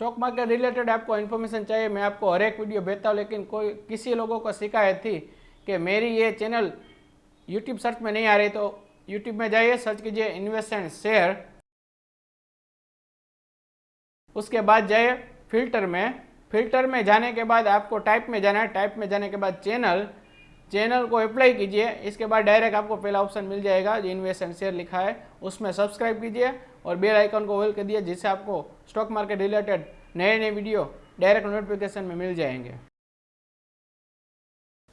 Stock market related आपको information चाहिए, मैं आपको हर एक वीडियो भेजता हूँ लेकिन कोई, किसी लोगों को शिकायत थी कि मेरी ये चैनल यूट्यूब सर्च में नहीं आ रही तो यूट्यूब में जाइए सर्च कीजिए इन्वेस्ट एंड शेयर उसके बाद जाइए फ़िल्टर में। फ़िल्टर में जाने के बाद आपको टाइप में जाना है। टाइप में जाने के बाद चैनल चैनल को अप्लाई कीजिए। इसके बाद डायरेक्ट आपको पहला ऑप्शन मिल जाएगा, जो इन्वेस्ट एंड शेयर लिखा है, उसमें सब्सक्राइब कीजिए और बेल आइकन को होल कर दिए जिससे आपको स्टॉक मार्केट रिलेटेड नए नए वीडियो डायरेक्ट नोटिफिकेशन में मिल जाएँगे।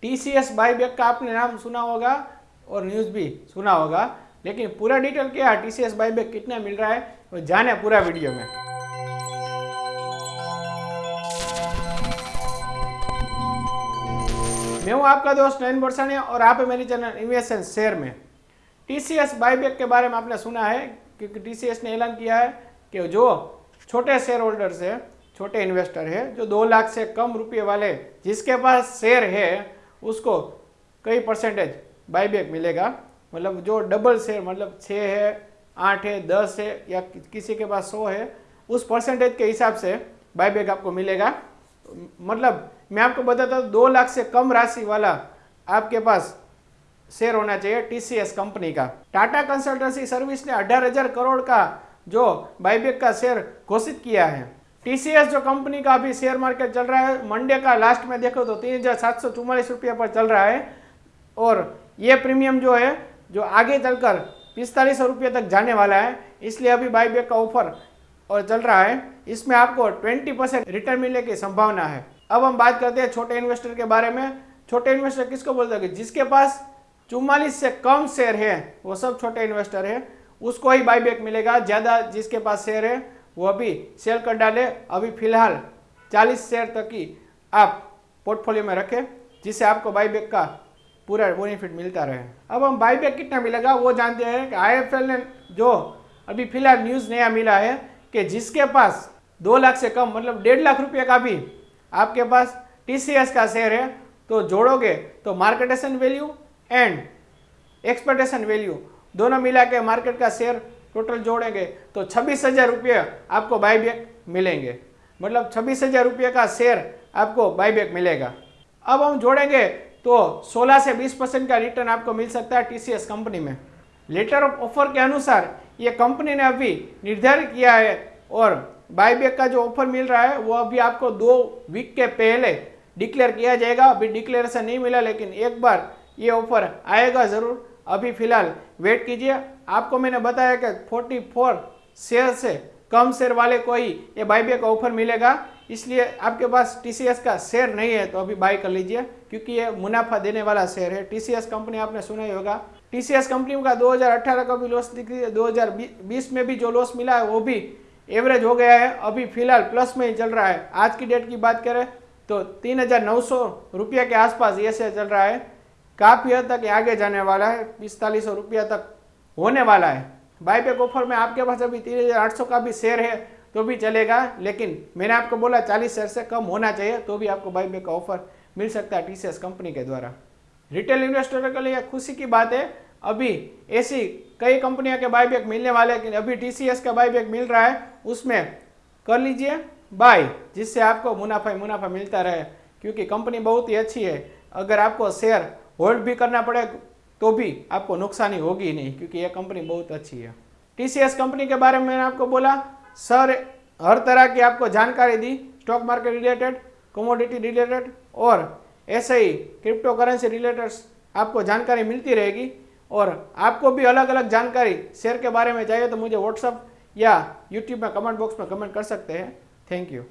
T C S buyback का आपने नाम सुना होगा और न्यूज़ भी सुना होगा, लेकिन पूरा डिटेल क्या है? T C S buyback कितना मिल रहा है? वो जाने पूरा वीडियो में। मैं हूँ आपका दोस्त नयन बरसानिया और आप मेरी चैनल इन्वेस्ट शेयर में। टी सी एस बाईबैक के बारे में आपने सुना है, क्योंकि टी सी एस ने ऐलान किया है कि जो छोटे शेयर होल्डर्स है, छोटे इन्वेस्टर है, जो दो लाख से कम रुपये वाले जिसके पास शेयर है, उसको कई परसेंटेज बाईबैक मिलेगा। मतलब जो डबल शेयर मतलब छः है, आठ है, दस है, या किसी के पास सौ है, उस परसेंटेज के हिसाब से बाईबैक आपको मिलेगा। मतलब मैं आपको बताता हूँ, दो लाख से कम राशि वाला आपके पास शेयर होना चाहिए टीसीएस कंपनी का। टाटा कंसल्टेंसी सर्विस ने अठारह हज़ार करोड़ का जो बाईबेक का शेयर घोषित किया है। टीसीएस जो कंपनी का अभी शेयर मार्केट चल रहा है मंडे का लास्ट में देखो तो तीन हज़ार सात सौ चुम्बालीस रुपये पर चल रहा है। और ये प्रीमियम जो है, जो आगे चलकर पिस्तालीस सौ रुपये तक जाने वाला है, इसलिए अभी बाईबेक का ऑफ़र और चल रहा है। इसमें आपको 20 परसेंट रिटर्न मिलने की संभावना है। अब हम बात करते हैं छोटे इन्वेस्टर के बारे में। छोटे इन्वेस्टर किसको बोलते हैं? जिसके पास चुम्बालीस से कम शेयर है, वो सब छोटे इन्वेस्टर है, उसको ही बाईबैक मिलेगा। ज़्यादा जिसके पास शेयर है, वो अभी सेल कर डाले। अभी फ़िलहाल 40 शेयर तक की आप पोर्टफोलियो में रखें, जिससे आपको बाईबैक का पूरा बेनिफिट मिलता रहे। अब हम बाईबैक कितना मिलेगा, वो जानते हैं कि आईएफएल ने जो अभी फ़िलहाल न्यूज़ नया मिला है कि जिसके पास दो लाख से कम मतलब डेढ़ लाख रुपये का भी आपके पास टीसीएस का शेयर है तो जोड़ोगे तो मार्केटेशन वैल्यू एंड एक्सपेक्टेशन वैल्यू दोनों मिला के मार्केट का शेयर टोटल जोड़ेंगे तो छब्बीस हज़ार रुपये आपको बाईबैक मिलेंगे। मतलब छब्बीस हज़ार रुपये का शेयर आपको बाईबैक मिलेगा। अब हम जोड़ेंगे तो 16 से 20 परसेंट का रिटर्न आपको मिल सकता है टीसीएस कंपनी में। लेटर ऑफ़ ऑफ़र के अनुसार ये कंपनी ने अभी निर्धारित किया है और बाईबैक का जो ऑफ़र मिल रहा है, वो अभी आपको दो वीक के पहले डिक्लेयर किया जाएगा। अभी डिक्लेरेशन नहीं मिला, लेकिन एक बार ये ऑफ़र आएगा ज़रूर। अभी फ़िलहाल वेट कीजिए। आपको मैंने बताया कि 44 शेयर से कम शेयर वाले को ही ये बाईबैक का ऑफ़र मिलेगा। इसलिए आपके पास टीसीएस का शेयर नहीं है तो अभी बाई कर लीजिए, क्योंकि ये मुनाफा देने वाला शेयर है। टीसीएस कंपनी आपने सुना ही होगा। टीसीएस कंपनी का 2018 का भी लॉस दिख रही है 2020 में भी जो लॉस मिला है, वो भी एवरेज हो गया है, अभी फ़िलहाल प्लस में ही चल रहा है। आज की डेट की बात करें तो तीन हज़ार नौ सौ रुपये के आसपास ये शेयर चल रहा है। काफ़ी हद तक आगे जाने वाला है पिस्तालीस सौ रुपया तक होने वाला है। बाईबैक ऑफ़र में आपके पास अभी तीन हज़ार आठ सौ का भी शेयर है तो भी चलेगा, लेकिन मैंने आपको बोला चालीस शेयर से कम होना चाहिए तो भी आपको बाईबैक का ऑफ़र मिल सकता है टीसीएस कंपनी के द्वारा। रिटेल इन्वेस्टर के लिए खुशी की बात है अभी ऐसी कई कंपनियों के बाईबैक मिलने वाले हैं अभी टीसीएस का बाईबैक मिल रहा है, उसमें कर लीजिए बाय जिससे आपको मुनाफा ही मुनाफा मिलता रहे, क्योंकि कंपनी बहुत ही अच्छी है। अगर आपको शेयर होल्ड भी करना पड़े तो भी आपको नुकसानी होगी नहीं, क्योंकि यह कंपनी बहुत अच्छी है। टीसीएस कंपनी के बारे में मैंने आपको बोला सर हर तरह की आपको जानकारी दी stock market related commodity related और ऐसे ही क्रिप्टो करेंसी रिलेटेड आपको जानकारी मिलती रहेगी। और आपको भी अलग अलग जानकारी शेयर के बारे में चाहिए तो मुझे व्हाट्सअप या यूट्यूब में कमेंट बॉक्स में कमेंट कर सकते हैं। Thank you